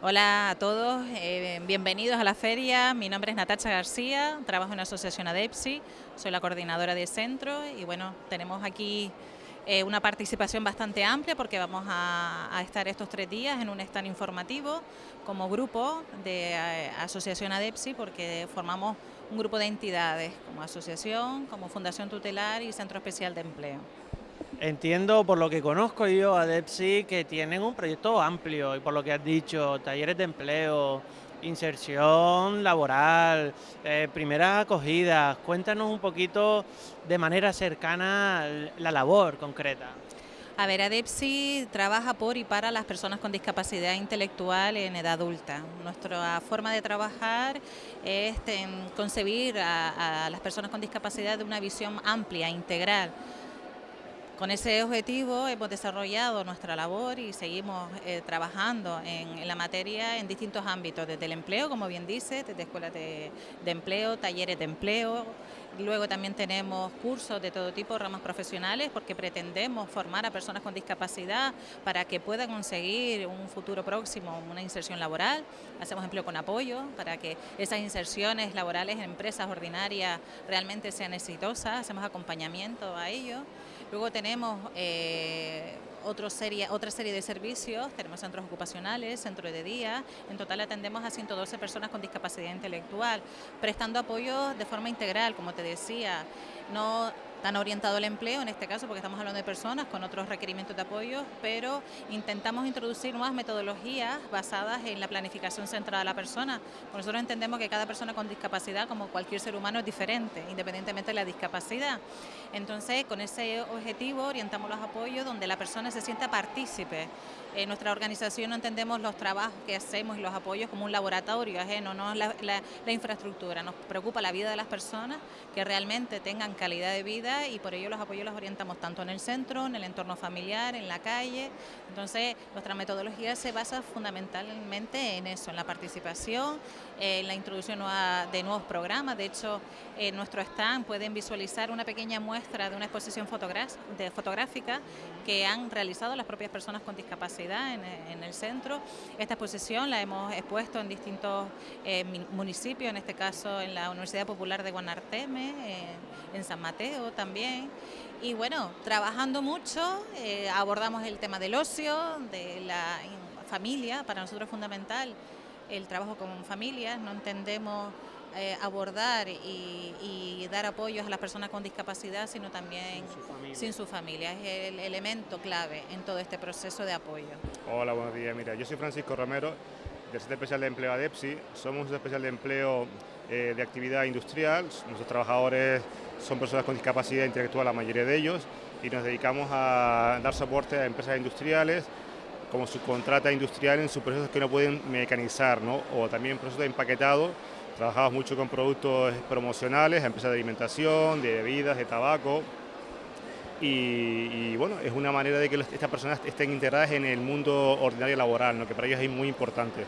Hola a todos, eh, bienvenidos a la feria. Mi nombre es Natacha García, trabajo en la asociación ADEPSI, soy la coordinadora de centro y bueno, tenemos aquí eh, una participación bastante amplia porque vamos a, estar estos tres días en un stand informativo como grupo de eh, asociación ADEPSI porque formamos un grupo de entidades como asociación, como Fundación Tutelar y Centro Especial de Empleo. Entiendo por lo que conozco yo a DEPSI que tienen un proyecto amplio y por lo que has dicho, talleres de empleo, inserción laboral, eh, primeras acogidas. Cuéntanos un poquito de manera cercana la labor concreta. A ver, ADEPSI trabaja por y para las personas con discapacidad intelectual en edad adulta. Nuestra forma de trabajar es concebir a las personas con discapacidad de una visión amplia, integral con ese objetivo hemos desarrollado nuestra labor y seguimos eh, trabajando en, la materia en distintos ámbitos, desde el empleo, como bien dice, desde escuelas de, empleo, talleres de empleo, luego también tenemos cursos de todo tipo, ramas profesionales, porque pretendemos formar a personas con discapacidad para que puedan conseguir un futuro próximo, una inserción laboral, hacemos empleo con apoyo para que esas inserciones laborales en empresas ordinarias realmente sean exitosas, hacemos acompañamiento a ello. Luego tenemos eh, otra serie, otra serie de servicios, tenemos centros ocupacionales, centros de día, en total atendemos a 112 personas con discapacidad intelectual, prestando apoyo de forma integral, como te decía, no tan orientado al empleo, en este caso porque estamos hablando de personas con otros requerimientos de apoyo, pero intentamos introducir nuevas metodologías basadas en la planificación centrada de la persona. Nosotros entendemos que cada persona con discapacidad, como cualquier ser humano, es diferente, independientemente de la discapacidad. Entonces, con ese objetivo orientamos los apoyos donde la persona se sienta partícipe. En nuestra organización no entendemos los trabajos que hacemos y los apoyos como un laboratorio ajeno, no la, la infraestructura. Nos preocupa la vida de las personas, que realmente tengan calidad de vida y por ello los apoyos los orientamos tanto en el centro, en el entorno familiar, en la calle. Entonces, nuestra metodología se basa fundamentalmente en eso, en la participación, en la introducción de nuevos programas. De hecho, en nuestro stand pueden visualizar una pequeña muestra de una exposición fotográfica que han realizado las propias personas con discapacidad en, el centro. Esta exposición la hemos expuesto en distintos eh, municipios, en este caso en la Universidad Popular de Guanarteme, en San Mateo, también. Y bueno, trabajando mucho, eh, abordamos el tema del ocio, de la familia, para nosotros es fundamental el trabajo con familias, no entendemos eh, abordar y, dar apoyos a las personas con discapacidad, sino también sin su, familia. Es el elemento clave en todo este proceso de apoyo. Hola, buenos días. Mira, yo soy Francisco Romero, del Centro Especial de Empleo ADEPSI. Somos un Centro Especial de Empleo eh, de actividad industrial. Nuestros trabajadores son personas con discapacidad intelectual, la mayoría de ellos, y nos dedicamos a dar soporte a empresas industriales como subcontrata industrial en sus procesos que no pueden mecanizar, ¿no? o también procesos de empaquetado. Trabajamos mucho con productos promocionales, empresas de alimentación, de bebidas, de tabaco, y, bueno, es una manera de que estas personas estén integradas en el mundo ordinario laboral, ¿no? que para ellos es muy importante.